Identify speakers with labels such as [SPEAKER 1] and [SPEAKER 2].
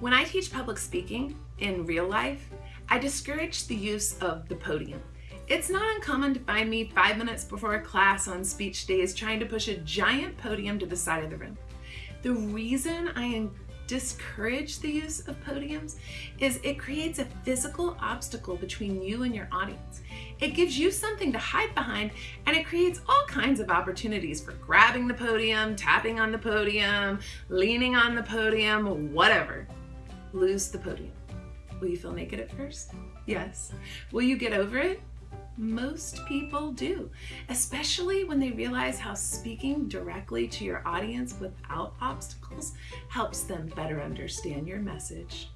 [SPEAKER 1] When I teach public speaking in real life, I discourage the use of the podium. It's not uncommon to find me five minutes before a class on speech days trying to push a giant podium to the side of the room. The reason I discourage the use of podiums is it creates a physical obstacle between you and your audience. It gives you something to hide behind and it creates all kinds of opportunities for grabbing the podium, tapping on the podium, leaning on the podium, whatever lose the podium. Will you feel naked at first? Yes. Will you get over it? Most people do, especially when they realize how speaking directly to your audience without obstacles helps them better understand your message.